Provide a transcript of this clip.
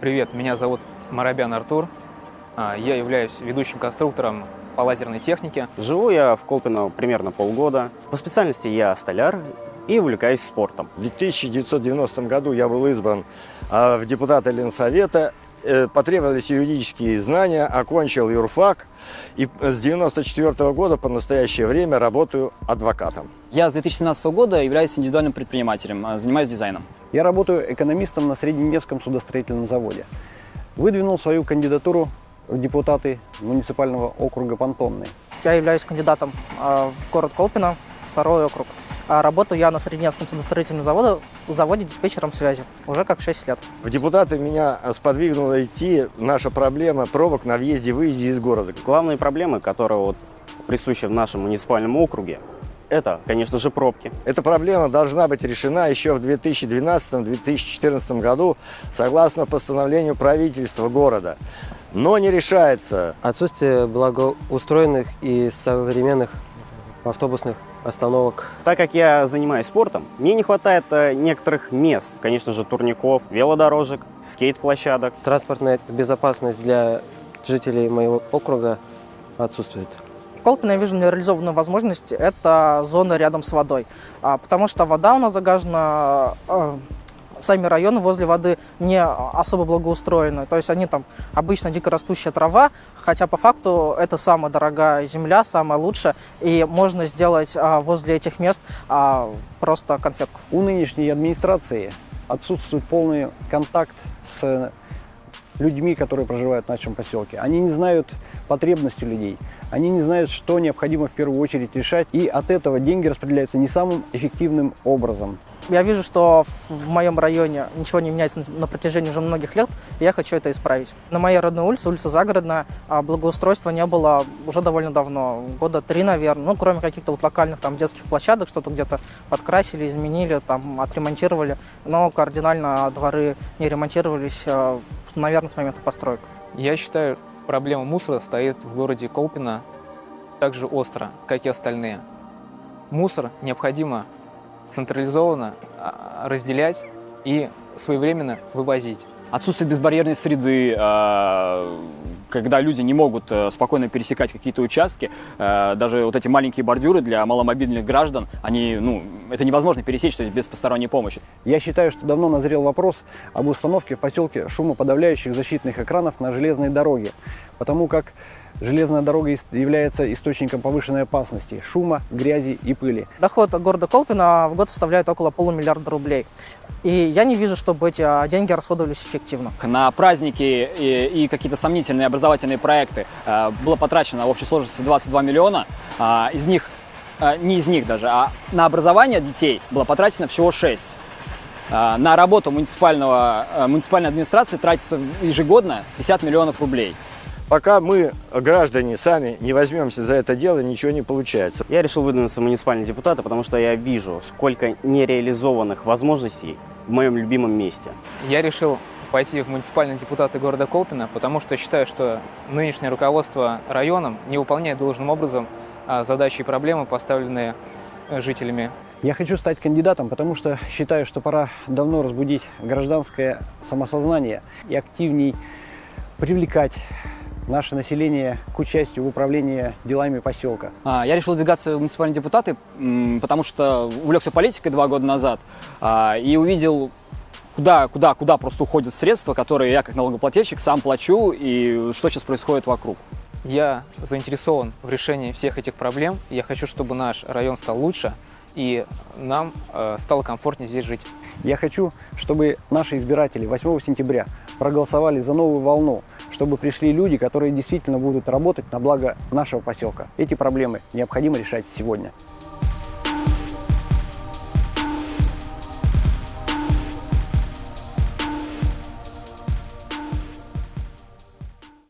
Привет, меня зовут Марабян Артур. А, Я являюсь ведущим конструктором по лазерной технике. Живу я в Колпино примерно полгода. По специальности я столяр и увлекаюсь спортом. В 1990 году я был избран а, в депутаты Ленсовета. Э, Потребовались юридические знания, окончил юрфак и с 1994 года по настоящее время работаю адвокатом. Я с 2017 года являюсь индивидуальным предпринимателем, а, занимаюсь дизайном. Я работаю экономистом на Средненевском судостроительном заводе. Выдвинул свою кандидатуру в депутаты муниципального округа Понтонный. Я являюсь кандидатом э, в город Колпино, второй округ. А работаю я на Средневском судостроительном заводе, заводе диспетчером связи уже как 6 лет. В депутаты меня сподвигнуло идти наша проблема пробок на въезде-выезде из города. Главные проблемы, которые вот присущи в нашем муниципальном округе, это, конечно же, пробки. Эта проблема должна быть решена еще в 2012-2014 году согласно постановлению правительства города. Но не решается. Отсутствие благоустроенных и современных автобусных остановок. Так как я занимаюсь спортом, мне не хватает э, некоторых мест. Конечно же, турников, велодорожек, скейт-площадок. Транспортная безопасность для жителей моего округа отсутствует. Колпино я вижу нереализованную возможность – это зона рядом с водой. А, потому что вода у нас загажена, а, сами районы возле воды не особо благоустроены. То есть они там обычно дикорастущая трава, хотя по факту это самая дорогая земля, самая лучшая. И можно сделать а, возле этих мест а, просто конфетку. У нынешней администрации отсутствует полный контакт с людьми, которые проживают в нашем поселке. Они не знают потребности людей, они не знают, что необходимо в первую очередь решать, и от этого деньги распределяются не самым эффективным образом. Я вижу, что в- моем районе ничего не меняется на- на протяжении уже многих лет, и я хочу это исправить. На моей родной улице, улица Загородная, а, благоустройства не было уже довольно давно, года три, наверное, ну, кроме каких-то вот локальных там детских площадок, что-то где-то подкрасили, изменили, там, отремонтировали, но кардинально дворы не ремонтировались, а, наверное, с момента построек. Я считаю, проблема мусора стоит в городе Колпино так же остро, как и остальные. Мусор необходимо централизованно а, разделять и своевременно вывозить. Отсутствие безбарьерной среды, а, когда люди не могут э, спокойно пересекать какие-то участки, э, даже вот эти маленькие бордюры для маломобильных граждан, они, ну, это невозможно пересечь, то есть без посторонней помощи. Я считаю, что давно назрел вопрос об установке в поселке шумоподавляющих защитных экранов на железной дороге, потому как железная дорога является источником повышенной опасности шума, грязи и пыли. Доход города Колпино в год составляет около полумиллиарда рублей. И я не вижу, чтобы эти а, деньги расходовались эффективно. На праздники и, и какие-то сомнительные образовательные проекты э, было потрачено в общей сложности 22 миллиона, а, из них, а, не из них даже, а на образование детей было потрачено всего 6. А, На работу муниципального, э, муниципальной администрации тратится ежегодно 50 миллионов рублей. Пока мы, граждане, сами не возьмемся за это дело, ничего не получается. Я решил выдвинуться в муниципальные депутаты, потому что я вижу, сколько нереализованных возможностей в моем любимом месте. Я решил пойти в муниципальные депутаты города Колпино, потому что считаю, что нынешнее руководство районом не выполняет должным образом а, задачи и проблемы, поставленные э, жителями Я хочу стать кандидатом, потому что считаю, что пора давно разбудить гражданское самосознание и активней привлекать наше население к участию в управлении делами поселка. А, Я решил выдвигаться в муниципальные депутаты, потому что увлекся политикой два года назад а, и увидел, куда, куда, куда просто уходят средства, которые я как налогоплательщик сам плачу, и что сейчас происходит вокруг. Я заинтересован в решении всех этих проблем. Я хочу, чтобы наш район стал лучше, и нам э, стало комфортнее здесь жить. Я хочу, чтобы наши избиратели 8 сентября проголосовали за новую волну, чтобы пришли люди, которые действительно будут работать на благо нашего поселка. Эти проблемы необходимо решать сегодня.